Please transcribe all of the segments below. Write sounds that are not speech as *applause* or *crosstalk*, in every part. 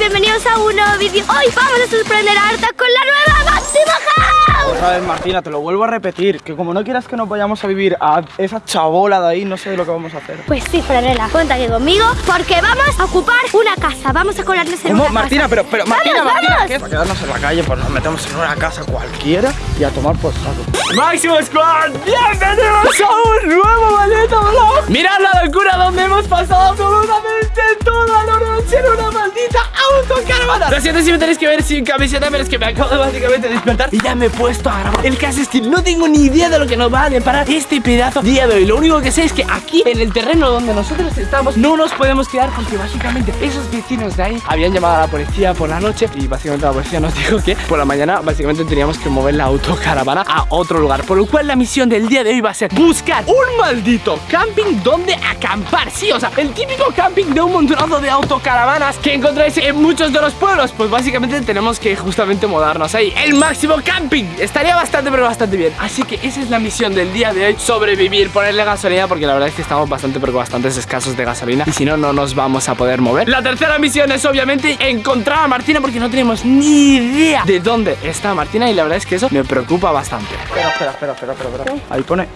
bienvenidos a un nuevo vídeo. Hoy vamos a sorprender a Arta con la nueva Máxima House Otra vez Martina, te lo vuelvo a repetir Que como no quieras que nos vayamos a vivir a esa chabola de ahí No sé lo que vamos a hacer. Pues sí, Franela, cuenta aquí conmigo Porque vamos a ocupar una casa. Vamos a colarnos en ¿Cómo? una Martina, casa. pero, pero Martina, ¡Vamos, Martina vamos! ¿qué? Para quedarnos en la calle, pues nos metemos en una casa cualquiera Y a tomar por saco. Máximo Squad, bienvenidos a un nuevo maldito vlog Mirad la locura donde hemos pasado absolutamente toda la noche en una maldita autocaravana Lo siento si me tenéis que ver sin camiseta Pero es que me acabo de básicamente despertar Y ya me he puesto a grabar. El caso es que no tengo ni idea de lo que nos va a deparar este pedazo día de hoy. Lo único que sé es que aquí en el terreno donde nosotros estamos No nos podemos quedar porque básicamente esos vecinos de ahí Habían llamado a la policía por la noche Y básicamente la policía nos *laughs* dijo que por la mañana Básicamente teníamos que mover la autocaravana a otro lugar Por lo cual la misión del día de hoy va a ser Buscar un maldito camping donde acampar. Sí, o sea, el típico camping de un montonazo de autocaravanas Que encontráis en muchos de los pueblos. Pues básicamente tenemos que justamente mudarnos ahí. El máximo camping Estaría bastante pero bastante bien Así que esa es la misión del día de hoy Sobrevivir, ponerle gasolina Porque la verdad es que estamos bastante pero bastante escasos de gasolina Y si no, no nos vamos a poder mover La tercera misión es obviamente encontrar a Martina Porque no tenemos ni idea de dónde está Martina Y la verdad es que eso me preocupa bastante Espera, espera, espera, espera, espera, espera. Ahí pone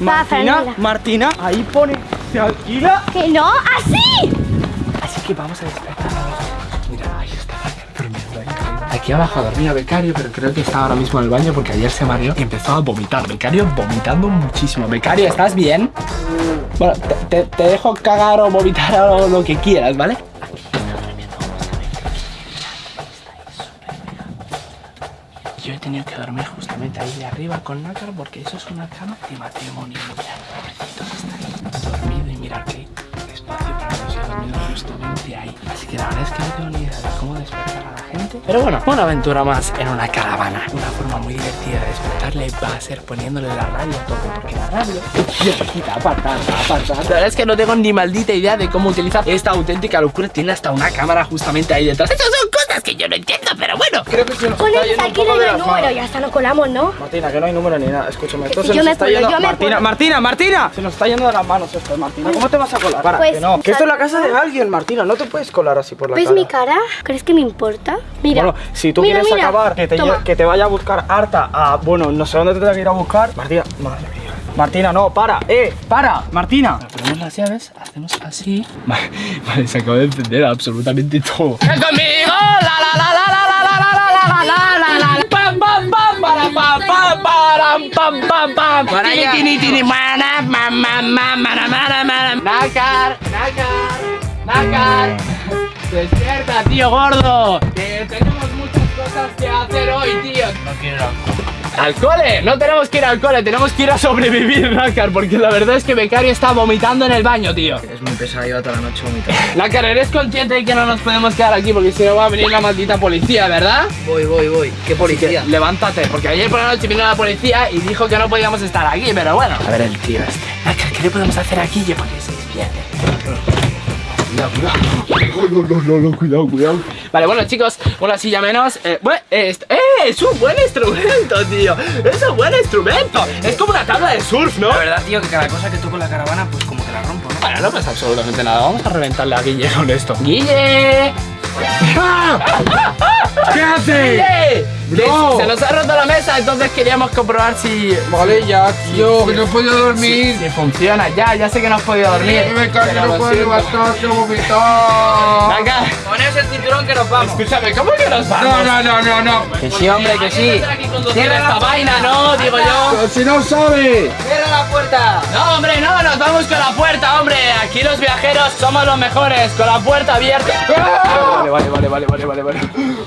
Martina. Martina, ahí pone Se alquila ¡Que no! ¡Así! Así que vamos a despertar Mira, ahí está. Aquí abajo dormía Becario, pero creo que está ahora mismo en el baño porque ayer se mareó y empezó a vomitar. Becario vomitando muchísimo. Becario, ¿estás bien? Bueno, te, dejo cagar o vomitar *laughs* o lo que quieras, ¿vale? Yo he tenido que dormir justamente ahí de arriba con Nácar porque eso es una cama de matrimonio. Mirad, pobrecitos, está dormido y mirad qué espacio para que se dormido Así que la verdad es que no tengo ni idea de cómo despertar a la gente. Pero bueno, una aventura más en una caravana. Una forma muy divertida de despertarle va a ser poniéndole la radio a tope porque la radio... La verdad es que no tengo ni maldita idea de cómo utilizar esta auténtica locura. Tiene hasta una cámara justamente ahí detrás. Esas son cosas que yo no entiendo, pero bueno. Creo que se nos Pones aquí no hay número, ya está, no colamos, ¿no? Martina, que no hay número ni nada, escúchame. Esto si se yo nos me está puedo, yendo. yo me Martina. Martina, Martina. Se nos está yendo de las manos esto, Martina. ¿Cómo te vas a colar? Para, Pues, que no. Que esto es la casa de alguien, Martina. No te puedes colar así por la ¿Ves cara. mi cara? ¿Crees que me importa? Mira. Bueno, si tú Mira, quieres mira. acabar, que te, que te vaya a buscar harta a. Bueno, no sé dónde te tenga que ir a buscar. Martina, madre mía. Martina, no, para, eh, para, Martina. Ponemos las llaves, hacemos así. Vale, vale, se acaba de encender absolutamente todo. ¡Ven conmigo! ¡La la la la la la la la la la la la la! ¡Pam pam pam para pam pam param pam pam pam! Para Tini, allá. tini tini mana ma ma ma mana mana mana. Nácar, nácar, nácar. Despierta, tío gordo. Que tenemos muchas cosas que hacer hoy, tío. No quiero al cole. No tenemos que ir al cole, tenemos que ir a sobrevivir, Nácar, porque la verdad es que Becario está vomitando en el baño, tío. Es muy pesado, lleva toda la noche vomitando. Nácar, ¿eres consciente de que no nos podemos quedar aquí? Porque si no va a venir la maldita policía, ¿verdad? Voy, voy, voy. ¿Qué policía? Que levántate, porque ayer por la noche vino la policía y dijo que no podíamos estar aquí, pero bueno. A ver el tío este. Nácar, ¿qué le podemos hacer aquí Guille, para que se despierte? Cuidado, cuidado. No, no, no, no, cuidado, cuidado. Vale, bueno, chicos, una silla menos. Eh, eh, ¡Eh! Es un buen instrumento, tío. Es un buen instrumento. Es como una tabla de surf, ¿no? La verdad, tío, que cada cosa que toco en la caravana, pues como que la rompo, ¿no? Bueno, no pasa absolutamente nada. Vamos a reventarle a Guille con esto. ¡Guille! ¿Qué hace? Se nos ha roto la mesa, entonces queríamos comprobar si. Vale, ya, tío, que no puedo dormir. Si funciona, ya, ya sé que no has podido dormir. Me cae que pero no puedo levantar, que vomitar. Venga, Poneos el cinturón que nos vamos. escúchame, ¿cómo que nos vamos? No, no, no, no, no. Que sí, hombre, que sí. Cierra esta vaina, ¿no? Digo yo. Pero si no sabe. ¡Cierra la puerta! No, hombre, no, nos vamos con la puerta, hombre. Aquí los viajeros somos los mejores, con la puerta abierta. Vale, vale, vale, vale, vale, vale, vale.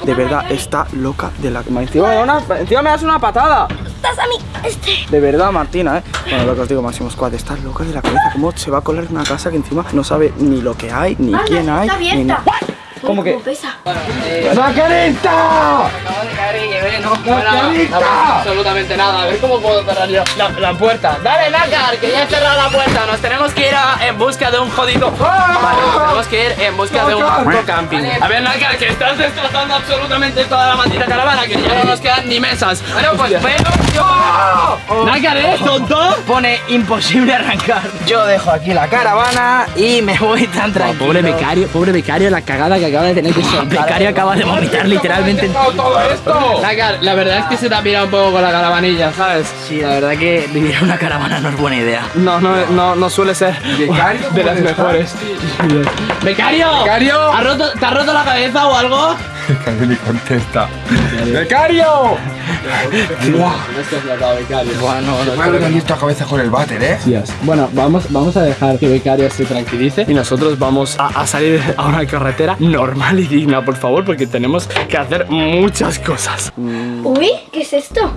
De verdad, está loca de la. Encima me, da una- encima me das una patada. Estás a mí, este. De verdad, Martina, ¿eh? Bueno, lo que os digo, Máximo Squad, está loca de la cabeza. ¿Cómo se va a colar en una casa que encima no sabe ni lo que hay, ni quién hay? está ni abierta. na- ¿Cómo que? pesa? ¡La carita! Acabo eh, no. ¡Nacarita! No, absolutamente nada. A ver cómo puedo cerrar yo la, la puerta. Dale, Nácar, que ya he cerrado la puerta. Nos tenemos que ir a- en busca de un jodido. Vale, nos tenemos que ir en busca de un puto camping. A ver, Nácar, que estás destrozando absolutamente toda la maldita caravana, que ya no nos quedan ni mesas. Bueno, pues pero. Nácar, ¿eres tonto? Pone imposible arrancar. Yo dejo aquí la caravana y me voy tan tranquilo. Pobre becario, pobre becario, la cagada que acaba de tener que soltar. Becario acaba de vomitar literalmente todo esto? La verdad es que se te ha pirado un poco con la caravanilla, ¿sabes? Sí, la verdad que vivir en una caravana no es buena idea. No, no, no, no suele ser Becario, de las mejores. ¡Becario! ¡Becario! ¿Has roto- ¿Te has roto la cabeza o algo? *laughs* Becario ni contesta. ¡Becario! Bueno, Madre, que esta cabeza con el váter, ¿eh? Bueno, vamos, vamos a dejar que Becario se tranquilice y nosotros vamos a, a salir *laughs* a una carretera normal y digna, por favor, porque tenemos que hacer muchas cosas. Uy, ¿qué es esto?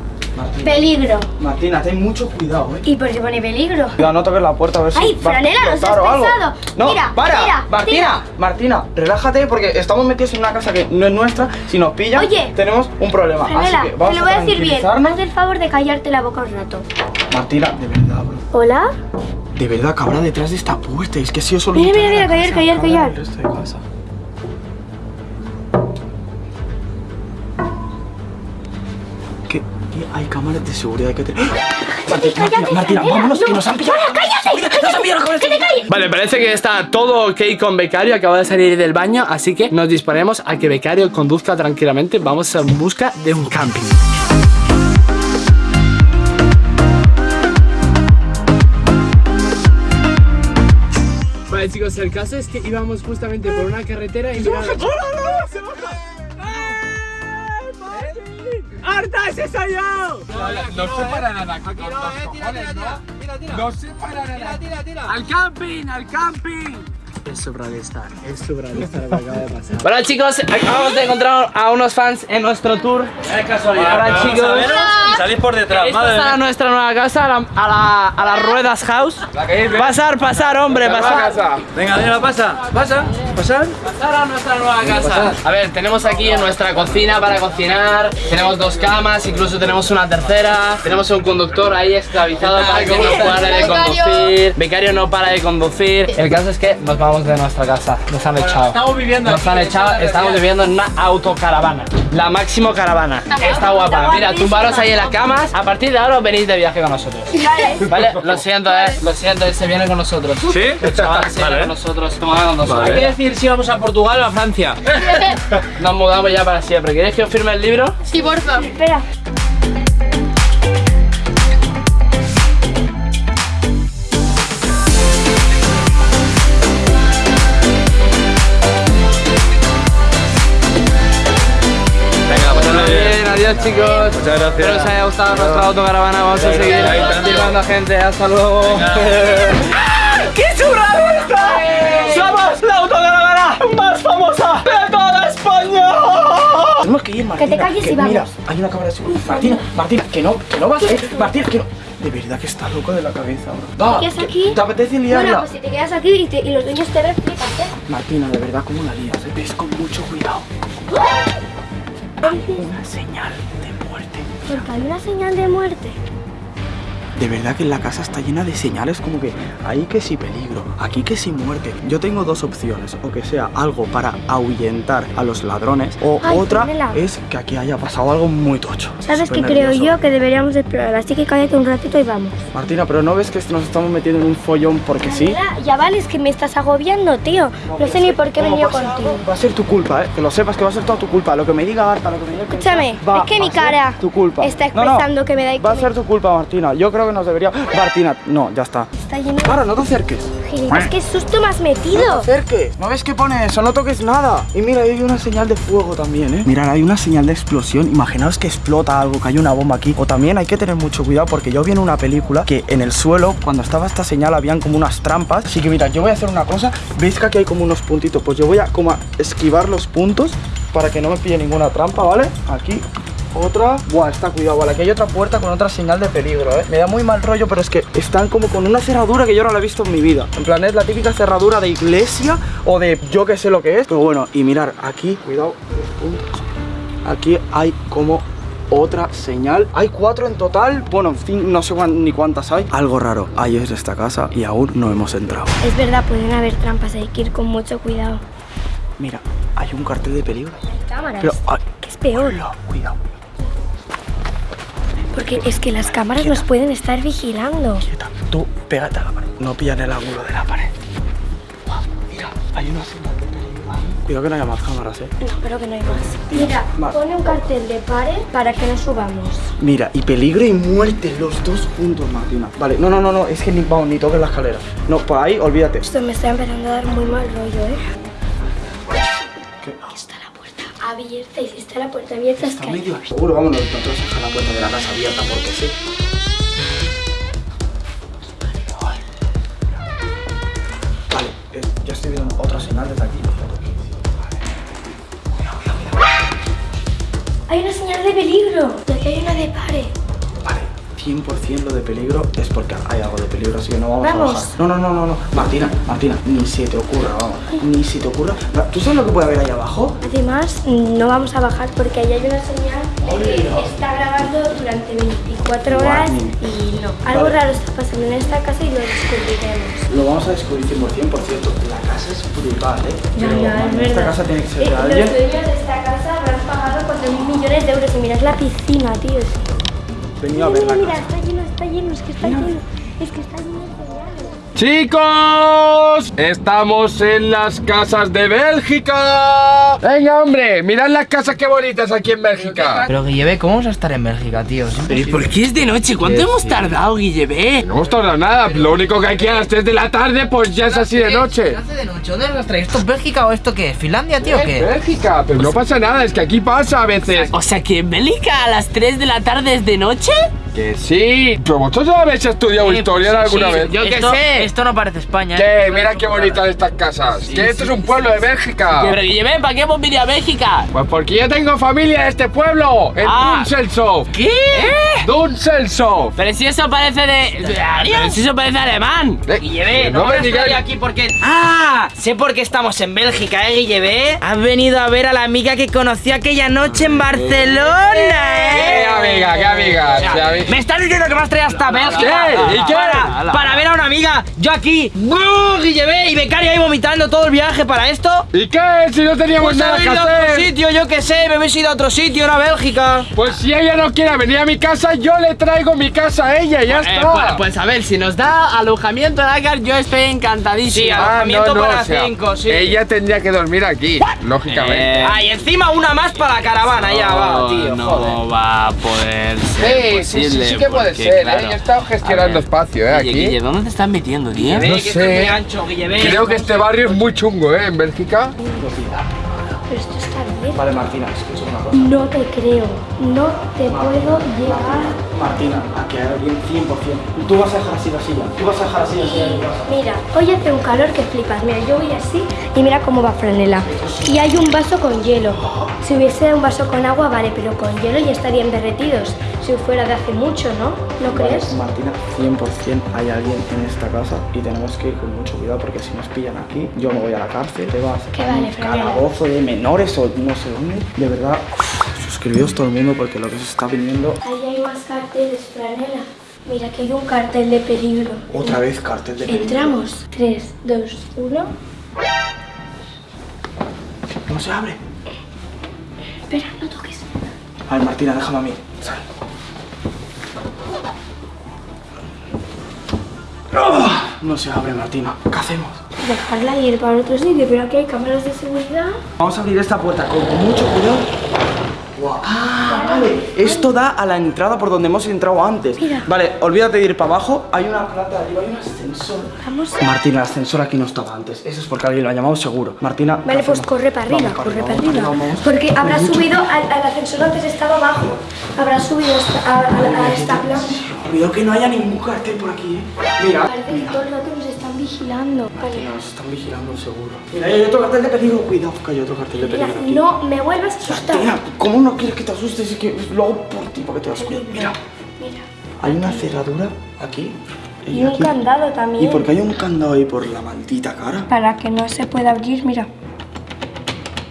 Peligro. Martina, ten mucho cuidado, eh. ¿Y por qué pone peligro? Cuidado, no toques la puerta a ver si Ay, a Franela, no explotar seas o algo. pesado. No, Mira, para, mira, Martina, Martina, relájate porque estamos metidos en una casa que no es nuestra. Si nos pillan, Oye. tenemos un problema. Franela, Así que te vamos lo voy a decir bien. Haz el favor de callarte la boca un rato. Martina, de verdad, bro. ¿Hola? De verdad habrá detrás de esta puerta. Es que si yo solo. Mira, mira, a mira, callar, habrá callar, Hay cámaras de seguridad que te. Martina, Martina, Martina, Franela, vámonos, que no. nos han pillado. ¡Cállate! ¡Nos han pillado ¡Que te calles! Vale, parece que está todo ok con Becario. Acaba de salir del baño, así que nos disponemos a que Becario conduzca tranquilamente. Vamos en busca de un camping. Vale, chicos, el caso es que íbamos justamente por una carretera y mirad. ¡Harta ese soy yo! No se para nada aquí con los cojones, ¿no? No se para nada. ¡Al camping! ¡Al camping! Es Sobradestar, es Sobradestar lo que acaba de pasar. Bueno chicos, acabamos de encontrar a unos fans en nuestro tour. Es casualidad. Ahora chicos, salís por detrás, esta madre es mía. nuestra nueva casa, a la, a la, a las ruedas house. Pasar, pasar, hombre, pasar. Venga, venga, pasa. Pasa, pasar. Pasar a nuestra nueva casa. A ver, tenemos aquí en nuestra cocina para cocinar. Tenemos dos camas, incluso tenemos una tercera. Tenemos un conductor ahí esclavizado para que no pare de conducir. Becario no para de conducir. El caso es que nos vamos de nuestra casa. Nos han echado. Estamos viviendo Nos aquí. han echado, estamos viviendo en una autocaravana. La máximo caravana. Está guapa. Mira, tumbaros ahí en las camas. A partir de ahora os venís de viaje con nosotros. Vale, lo siento, eh. Lo siento, él se viene con nosotros. ¿Sí? El chaval se viene Vale. con nosotros. toma con nosotros. Hay que decir si vamos a Portugal o a Francia. *laughs* Nos mudamos ya para siempre. ¿Queréis que os firme el libro? Sí, por favor. Espera. Adiós chicos. Muchas gracias. Espero os haya gustado nuestra autocaravana. Vamos a seguir está. llevando gente. Hasta luego. *laughs* ¡Qué churrada esta! ¡Somos la autocaravana más famosa de toda España! Tenemos que ir, Martina. te calles que y vamos. Mira, hay una cámara de seguridad. Martina, Martina, que no, que no vas a *laughs* ir. Martina, que no. De verdad que está loco de la cabeza, bro. Va, ¿Te quedas aquí? ¿Te apetece Bueno, liarla? pues si te quedas aquí y, te- y los dueños te ven, flipas, ¿eh? Martina, de verdad, ¿cómo la lías? eh? Ves con mucho cuidado. Hay una señal de muerte. Porque hay una señal de muerte. De verdad que la casa está llena de señales como que ahí que sí peligro, aquí que sí muerte. Yo tengo dos opciones, o que sea algo para ahuyentar a los ladrones, o Ay, otra es que aquí haya pasado algo muy tocho. ¿Sabes qué creo yo? Que deberíamos de explorar. Así que cállate un ratito y vamos. Martina, pero ¿no ves que nos estamos metiendo en un follón porque sí? Ya, ya vale, es que me estás agobiando, tío. No sé ni por qué he venido pase contigo. Va a ser tu culpa, ¿eh? Que lo sepas que va a ser toda tu culpa. Lo que me diga Arta, lo que me diga... Escúchame, es que mi cara Tu culpa. está No, no, expresando que me da y Va a ser tu culpa, Martina. Yo creo que nos debería... Martina, no, ya está. Está lleno de Para, no te acerques. gilipollas. ¿Qué susto me has No te metido? acerques. ¿No ves que pone eso? No toques nada. Y mira, hay una señal de fuego también, ¿eh? Mirad, hay una señal de explosión. Imaginaos que explota algo, que hay una bomba aquí. O también hay que tener mucho cuidado porque yo vi en una película que en el suelo, cuando estaba esta señal, habían como unas trampas. Así que mira, yo voy a hacer una cosa. ¿Veis que aquí hay como unos puntitos? Pues yo voy a como a esquivar los puntos para que no me pille ninguna trampa, ¿vale? Aquí otra. Buah, está cuidado, vale. Aquí hay otra puerta con otra señal de peligro, ¿eh? Me da muy mal rollo, pero es que están como con una cerradura que yo no la he visto en mi vida. En plan, es la típica cerradura de iglesia o de yo que sé lo que es. Pero bueno, y mirar, aquí, cuidado. Aquí hay como otra señal. Hay cuatro en total. Bueno, en fin, no sé ni cuántas hay. Algo raro hay en esta casa y aún no hemos entrado. Es verdad, pueden haber trampas, hay que ir con mucho cuidado. Mira, hay un cartel de peligro. Cámaras. Pero, ay, que es peor. cuidado. Porque es que las cámaras nos pueden estar vigilando. Quieta, Tú, pégate a la pared. No pillan el ángulo de la pared. Mira, hay una señal de peligro ahí. Cuidado que no haya más cámaras, eh. No, creo que no hay más. Mira, Vale. pone un cartel de pare para que no subamos. Mira, y peligro y muerte, los dos juntos, Martina. Vale, no, no, no, no, es que ni, vamos, ni toques la escalera. No, por ahí, olvídate. Esto me está empezando a dar muy mal rollo, ¿eh? ¿Qué? Está la abierta y si está la puerta abierta es Está medio seguro, vámonos, nosotros dejar la puerta de la casa abierta porque sí. Vale, eh, ya estoy viendo otra señal desde aquí. Hay una señal de peligro. Y aquí hay una de pare. Vale, 100% lo de peligro es porque hay algo de peligro, así que no vamos, Vamos. a bajar. No, no, no, no, no. Martina, Martina, ni se te ocurra, vamos. Ni se te ocurra. ¿Tú sabes lo que puede haber ahí abajo? Además, no vamos a bajar porque ahí hay una señal que está grabando durante 24 horas y no. Algo Vale. raro está pasando en esta casa y lo descubriremos. Lo vamos a descubrir 100%, por cierto. La casa es brutal, ¿eh? Ya, Pero, ya, es man, verdad. Esta casa tiene que ser Eh, de los alguien. dueños de esta casa habrán pagado 4.000 millones de euros y mirad la piscina, tío. Venido a ver la mira, está lleno, está lleno, es que está lleno. Es que está lleno. Chicos, estamos en las casas de Bélgica. Venga, hombre, mirad las casas qué bonitas aquí en Bélgica. Pero que lleve, ¿cómo vamos a estar en Bélgica, tío? Es ¿Pero imposible. por qué es de noche? ¿Cuánto Sí, hemos sí. tardado, Guillebé? No hemos tardado nada, lo único que hay que a las 3 de la tarde, pues ya es así de noche. ¿Qué hace de noche? ¿Dónde las traes? ¿Esto es Bélgica o esto qué? ¿Finlandia, tío, o qué? Bélgica, pero no pasa nada, es que aquí pasa a veces. O sea, que en Bélgica a las 3 de la tarde es de noche? Que sí. ¿Pero vosotros habéis estudiado historia alguna vez? yo qué Esto- sé. Esto no parece España, ¿Qué? ¿eh? Mira qué bonitas estas casas. que esto es un pueblo de Bélgica. Pero Guillebé, ¿para qué hemos venido a Bélgica? Pues porque yo tengo familia en este pueblo, en Ah. ¿Qué? Düsseldorf. Pero si eso parece de... Pero si eso parece alemán. Eh, Guillebé, no no, me me digáis. aquí porque... ¡Ah! Sé por qué estamos en Bélgica, ¿eh, Guillebé? Has venido a ver a la amiga que conocí aquella noche en Barcelona, ¿Qué ¿eh? amiga? ¿Qué amiga? ¿Qué ami- ¿Me estás diciendo que me has traído hasta Bélgica? ¿Y? Para, para ver a una amiga, yo aquí, ¡buh! Guillebé, y becaria ahí vomitando todo el viaje para esto. ¿Y qué? Si no teníamos Pues nada que ido a otro hacer. sitio, yo qué sé, me habéis ido a otro sitio, no a Bélgica. Pues si ella no quiere venir a mi casa, yo le traigo mi casa a ella, y ya Eh, está. pues, pues a ver, si nos da alojamiento Dakar, yo estoy encantadísimo. Sí, Ah, alojamiento para cinco, sí. Ella tendría que dormir aquí, lógicamente. Eh, Ah, y encima una más para la caravana, ya va, tío, no joder. va a poder ser Sí, sí, sí, posible. sí que puede porque, ser, ¿eh? claro, Yo he estado gestionando ver, espacio, ¿eh? Guille, Aquí. Guille, ¿dónde te estás metiendo, tío? No que sé. ancho. Creo que este barrio es muy chungo, ¿eh? En Bélgica. Pero esto está bien. Vale, Martina, escucha una cosa. No te creo. No te puedo llegar. Martina, aquí hay alguien 100%. Tú vas a dejar así la silla. Tú vas a dejar así la silla de tu casa. Mira, hoy hace un calor que flipas. Mira, yo voy así y mira cómo va Franela. Y hay un vaso con hielo. Si hubiese un vaso con agua, vale, pero con hielo ya estarían derretidos. Si fuera de hace mucho, ¿no? ¿No Vale, crees? Martina, 100% hay alguien en esta casa y tenemos que ir con mucho cuidado porque si nos pillan aquí, yo me voy a la cárcel, te vas Que a vale, un calabozo de menores o no sé dónde. De verdad, suscribíos todo el mundo porque lo que se está viniendo, Ahí hay más carteles, Franela. Mira, que hay un cartel de peligro. otra vez cartel de peligro. Entramos. 3, 2, 1. No se abre. Espera, no toques. A ver, Martina, déjame a mí. Sal. ¡Ah! No se abre, Martina. ¿Qué hacemos? Dejarla ir para otro sitio, pero aquí hay cámaras de seguridad. Vamos a abrir esta puerta con mucho cuidado. Guau. Ah, vale. Esto da a la entrada por donde hemos entrado antes. Mira. Vale, olvídate de ir para abajo. Hay una plata arriba, hay un ascensor. Vamos. Martina, el ascensor aquí no estaba antes. Eso es porque alguien lo ha llamado seguro. Martina. ¿qué Vale, pues corre para arriba, Vamos corre para vamos arriba. vamos. Porque habrá mucho subido al, al ascensor antes estaba abajo. Habrá subido hasta- a, a- a esta planta. Cuidado que no haya ningún cartel por aquí, eh. Mira. Parece que todo el rato nos vigilando. Vale. Nos están vigilando seguro. Mira, hay otro cartel de peligro. Cuidado, que hay otro cartel de Mira, peligro aquí. no me vuelvas a asustar. ¿cómo no quieres que te asustes? Es que lo hago por ti, porque te das cuidado. Mira, Mira. hay una cerradura aquí. Y un aquí. candado también. ¿Y por qué hay un candado ahí por la maldita cara? Para que no se pueda abrir, mira.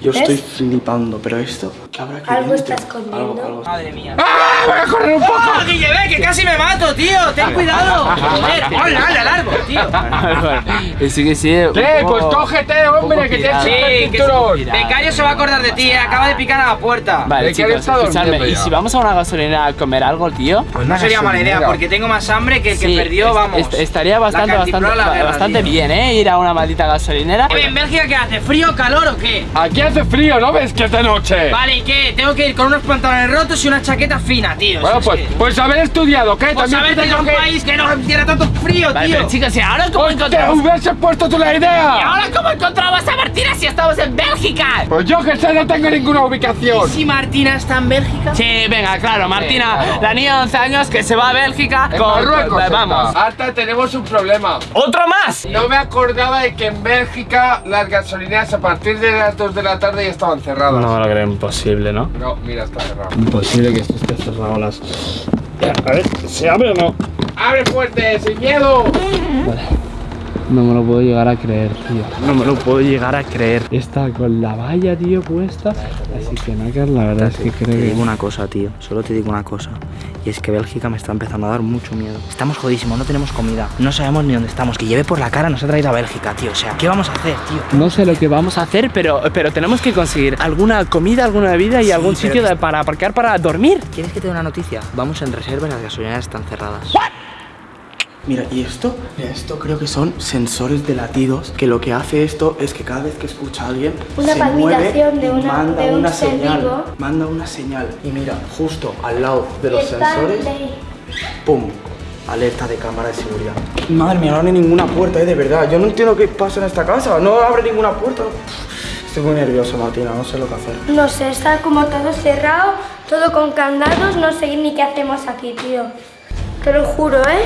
Yo ¿Ves? estoy flipando, pero esto, ¿qué Algo está escondiendo. Madre mía. ¡Ah! ¡Voy a correr un poco! ¡Ah, Guille, ve, que casi me mato, tío! ¡Ten cuidado! *laughs* ¡Joder! ¡Hola, hala, largo, tío! Sí que sí. ¡Eh, pues cógete, hombre, que tienes Sí, el que cinturón! se- Becario se va a acordar de ti, eh, acaba de picar a la puerta. Vale, ¿De qué chicos, escuchadme. ¿Y si vamos a una gasolinera a comer algo, tío? Pues no sería mala idea, porque tengo más hambre que el que Sí, perdió, vamos. est- estaría bastante, bastante, bastante bien, ¿eh? Ir a una maldita gasolinera. ¿En Bélgica qué hace? ¿Frío, calor o qué? Aquí hace frío, ¿no ves que es de noche? Vale, ¿y qué? Tengo que ir con unos pantalones rotos y una chaqueta fina, tío. Bueno, pues, pues haber estudiado, ¿qué? Pues te que un país que no tiene tanto frío, Vale, tío. pero chicos, ¿y ahora cómo ¡Te encontramos? hubiese puesto tú la ¿Y idea! ahora cómo encontramos a Martina si estamos en Bélgica? Pues yo que sé, no tengo ninguna ubicación. Si Martina está en Bélgica. Sí, venga, claro, Martina, claro. la niña de 11 años que se va a Bélgica En con... Marruecos con- Vamos. Hasta tenemos un problema. ¡Otro más! No me acordaba de que en Bélgica las gasolineras a partir de las 2 de la tarde ya estaban cerradas. lo creo imposible, ¿no? No, mira, está cerrado. Imposible que esto esté cerrado las... A ver, ¿se abre o no? ¡Abre fuerte, sin miedo! No me lo puedo llegar a creer, tío. No me lo puedo llegar a creer. Está con la valla, tío, puesta. Así que, Nakar, la verdad es que creo Te que... digo una cosa, tío. Solo te digo una cosa. Y es que Bélgica me está empezando a dar mucho miedo. Estamos jodísimos, no tenemos comida. No sabemos ni dónde estamos. Que lleve por la cara nos ha traído a Bélgica, tío. O sea, ¿qué vamos a hacer, tío? No sé lo que vamos a hacer, pero, pero tenemos que conseguir alguna comida, alguna bebida y Sí, algún sitio que- de- para aparcar para dormir. ¿Quieres que te dé una noticia? Vamos en reserva y las gasolineras están cerradas. Mira, y esto, mira, esto creo que son sensores de latidos, que lo que hace esto es que cada vez que escucha a alguien, Una se mueve de y una- manda de un una señal, vivo. manda una señal. Y mira, justo al lado de los sensores, de- ¡pum! Alerta de cámara de seguridad. Madre mía, no abre ninguna puerta, eh, de verdad. Yo no entiendo qué pasa en esta casa. No abre ninguna puerta. Estoy muy nervioso, Martina, no sé lo que hacer. No sé, está como todo cerrado, todo con candados, no sé ni qué hacemos aquí, tío. Te lo juro, ¿eh?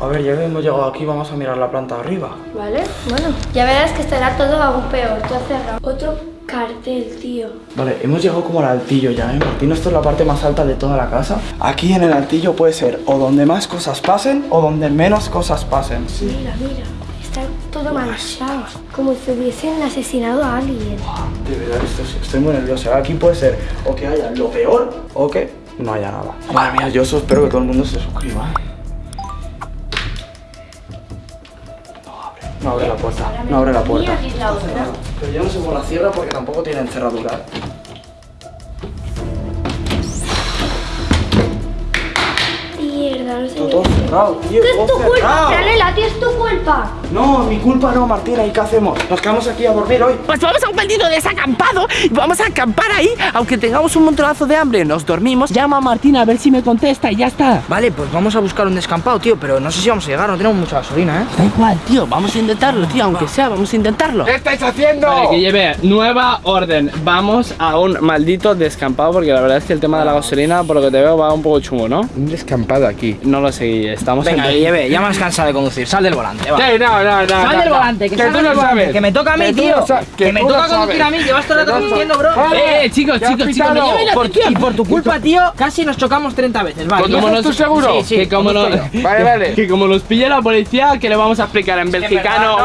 A ver, ya que hemos llegado aquí, vamos a mirar la planta arriba. Vale, bueno. Ya verás que estará todo aún peor, todo cerrado. Otro cartel, tío. Vale, hemos llegado como al altillo ya, ¿eh? Martín, esto es la parte más alta de toda la casa. Aquí en el altillo puede ser o donde más cosas pasen o donde menos cosas pasen. Mira, mira. Está todo manchado, como si hubiesen asesinado a alguien. De verdad, esto es- estoy muy nervioso. Aquí puede ser o que haya lo peor o que no haya nada. Madre mía, yo espero que todo el mundo se suscriba. No abre, la puerta, no abre la puerta. Es. Pero yo no sé cómo la cierra porque tampoco tienen cerradura. Mierda, no sé. Todo cerrado, tío, Es todo tu culpa. Franela, tío, es tu culpa. No, mi culpa no, Martina. ¿Y qué hacemos? Nos quedamos aquí a dormir hoy. Pues vamos a un maldito desacampado y vamos a acampar ahí, aunque tengamos un montonazo de hambre. Nos dormimos, llama a Martina a ver si me contesta y ya está. Vale, pues vamos a buscar un descampado, tío. Pero no sé si vamos a llegar, no tenemos mucha gasolina, ¿eh? Da igual, tío, vamos a intentarlo, tío, aunque sea, vamos a intentarlo. ¿Qué estáis haciendo? Vale, que lleve nueva orden. Vamos a un maldito descampado porque la verdad es que el tema de la gasolina, por lo que te veo, va un poco chungo, ¿no? Un descampado aquí. No lo sé, estamos Venga, en... lleve, ya me has cansado de conducir. Sal del volante, va. Sí, no, no, no. Sal del volante, que, tú lo sabes. Que me toca a mí, tío. Que me toca conducir a mí. Llevas todo el rato conduciendo, bro. Eh, eh, chicos, ¿Qué has chicos, chicos, y por tu culpa, tío, casi nos chocamos 30 veces. Vale, ¿Conduzco ya- ¿Estás tú seguro? Sí, sí, que como no, conduzco yo. *laughs* Vale, vale. *laughs* que como nos pille la policía, que le vamos a explicar en belgicano.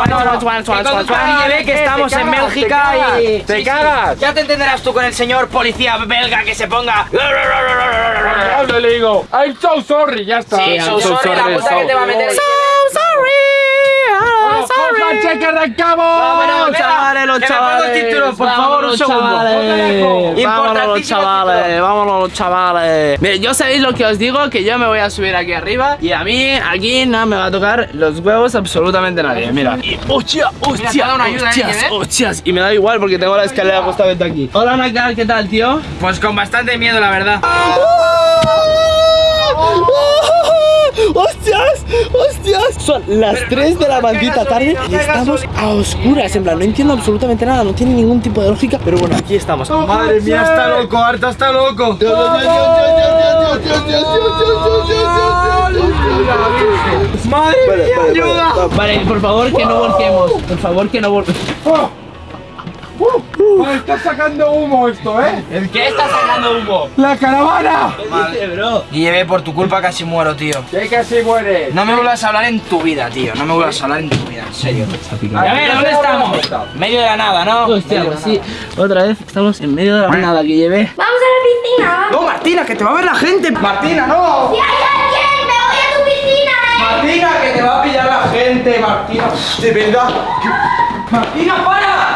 Que estamos en Bélgica y... te cagas. Ya te entenderás tú con el señor policía belga que se ponga... Le digo, I'm so sorry, ya está. Sí, so sorry, la multa que te va a meter. Cojan, que arrancamos. Vámonos, chavales, los chavales. por favor, un Vámonos, segundo. chavales. Vámonos los chavales, vámonos los chavales. Mire, yo sabéis lo que os digo, que yo me voy a subir aquí arriba y a mí aquí no me va a tocar los huevos absolutamente nadie. Mira. Y, hostia, hostia, ¿eh, hostias, Guille? hostias. Y me da igual porque tengo la escalera justamente aquí. Hola, Nakar, ¿qué tal, tío? Pues con bastante miedo, la verdad. ¡Hostias! ¡Hostias! Son las 3 de la maldita tarde y estamos a oscuras. En plan, no entiendo absolutamente nada, no tiene ningún tipo de lógica. Pero bueno, aquí estamos. Madre mía, está loco, Arta está loco. Madre mía, ayuda. Vale, por favor que no volquemos. Por favor que no volquemos. Vale, está sacando humo esto, ¿eh? ¿El qué está sacando humo? ¡La caravana! ¿Qué dice, bro? Y llevé por tu culpa casi muero, tío. Que casi muere. No me vuelvas a hablar en tu vida, tío. No me vuelvas a hablar en tu vida, en serio. A ver, ¿dónde estamos? Medio de la nada, ¿no? Hostia, pues sí. Otra vez estamos en medio de la nada que llevé. ¡Vamos piscina. No, Martina, que te va a ver la gente. Martina, no. ¡Si hay alguien! ¡Me voy a tu piscina, eh! Martina, que te va a pillar la gente, Martina. De verdad. Martina, para.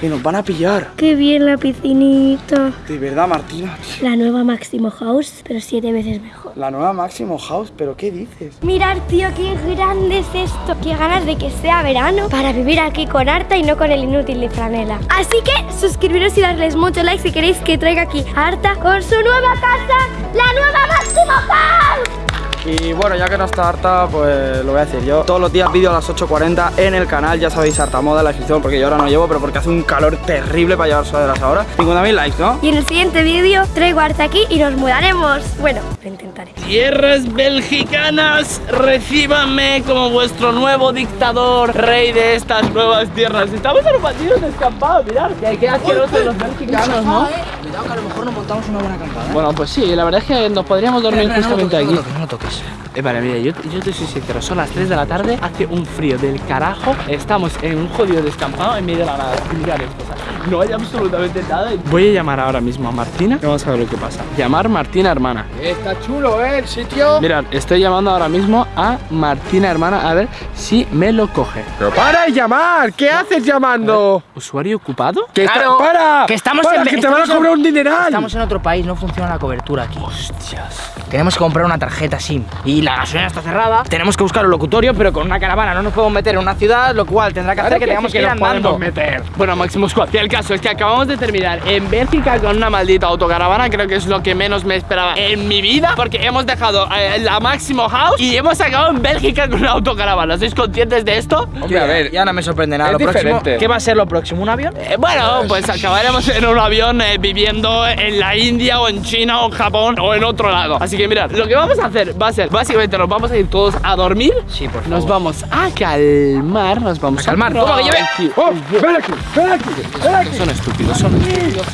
Que nos van a pillar. ¡Qué bien la piscinita! De verdad, Martina. La nueva Máximo House, pero siete veces mejor. La nueva Máximo House, pero ¿qué dices? Mirad, tío, qué grande es esto. Qué ganas de que sea verano para vivir aquí con Arta y no con el inútil de franela. Así que suscribiros y darles mucho like si queréis que traiga aquí a Arta con su nueva casa, la nueva Máximo House. Y bueno, ya que no está harta, pues lo voy a decir yo. Todos los días vídeo a las 8.40 en el canal, ya sabéis, harta moda en la descripción, porque yo ahora no llevo, pero porque hace un calor terrible para llevar sudaderas ahora. 50.000 likes, ¿no? Y en el siguiente vídeo traigo a Arta aquí y nos mudaremos. Bueno, lo intentaré. Tierras belgicanas, recíbanme como vuestro nuevo dictador, rey de estas nuevas tierras. Estamos en un partido descampado, mirad. Que qué asquerosos los belgicanos, ¿no? Cuidado que a lo mejor nos montamos una buena acampada. Bueno, pues sí, la verdad es que nos podríamos dormir Espera, espera, justamente no lo aquí. toques, no toques. Eh, vale, mira, yo, yo te soy sincero, son las 3 de la tarde, hace un frío del carajo, estamos en un jodido descampado en medio de la nada. Mirad esto, o sea, no hay absolutamente nada. Voy a llamar ahora mismo a Martina y vamos a ver lo que pasa. Llamar Martina hermana. Está chulo, ¿eh? El sitio. Mirad, estoy llamando ahora mismo a Martina hermana a ver si me lo coge. Pero para de llamar. ¿Qué haces llamando? ¿Usuario ocupado? Que está- Claro, para. que estamos para, en- que te van a en- cobrar un dineral. Estamos en otro país, no funciona la cobertura aquí. Hostias. Tenemos que comprar una tarjeta SIM y la gasolina está cerrada. Tenemos que buscar un locutorio, pero con una caravana no nos podemos meter en una ciudad, lo cual tendrá que hacer que tengamos que ir nos andando. podemos meter. Bueno, Máximo Squad, que el caso es que acabamos de terminar en Bélgica con una maldita autocaravana. Creo que es lo que menos me esperaba en mi vida, porque hemos dejado eh, la Máximo House y hemos acabado en Bélgica con una autocaravana. ¿Sois conscientes de esto? Hombre, a ver. Ya no me sorprende nada. es Lo próximo, diferente. ¿Qué va a ser lo próximo? ¿Un avión? Eh, bueno, pues acabaremos en un avión eh, viviendo en la India o en China o en Japón o en otro lado. Así que mirad, lo que vamos a hacer va a ser, básicamente nos vamos a ir todos a dormir. Sí, por favor. Nos vamos a calmar, nos vamos a, ¿A calmar? ¿Cómo que lleve? Tranqui- Oh, ven aquí, ven aquí, ven aquí. Son estúpidos, son estúpidos.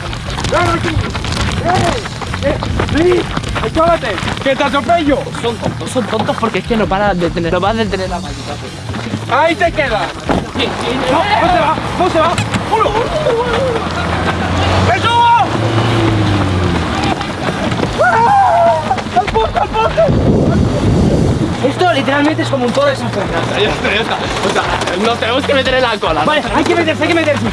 Espérate, que te atropello. Son tontos, son tontos porque es que nos van a detener, nos van a detener la maldita. Ahí te quedas. No, no se va, no se va. Esto literalmente es como un toro de San Fernando. Ya está, ya está. O sea, nos tenemos que meter en la cola. Vale, hay que meterse, hay que meterse.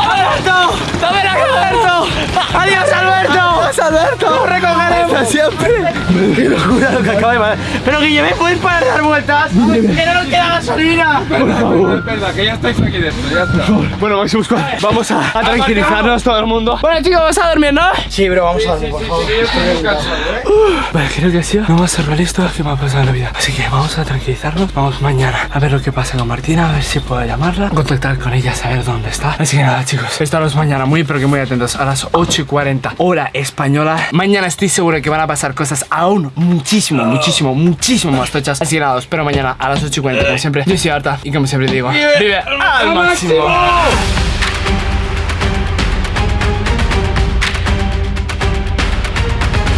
¡Alberto! ¡Dame la Alberto! ¡Adiós, Alberto! ¡Adiós, Alberto! ¡Corre con Alberto siempre! ¡Qué locura lo que acaba de pasar! ¡Pero Guillermo, ¿puedes parar de dar vueltas? ¡Que no nos queda gasolina! Por favor. Espera, que ya estáis aquí dentro, ya está. Bueno, Maximus Squad, vamos a, a tranquilizarnos todo el mundo. Bueno, chicos, vamos a dormir, ¿no? Sí, bro, vamos a dormir, por favor. Vale, creo que ha sido lo más surrealista que me ha pasado en la vida. Así que vamos a tranquilizarnos. Vamos mañana a ver lo que pasa con Martina, a ver si puedo llamarla, contactar con ella, saber dónde está. Así que nada, chicos, estaros mañana muy, pero que muy atentos a las 8 y 40 hora española. Mañana estoy seguro que van a pasar cosas aún muchísimo, muchísimo, muchísimo más tochas. Así que nada, os espero mañana a las 8 y 40, como siempre. Yo soy Arta y como siempre digo, vive al máximo.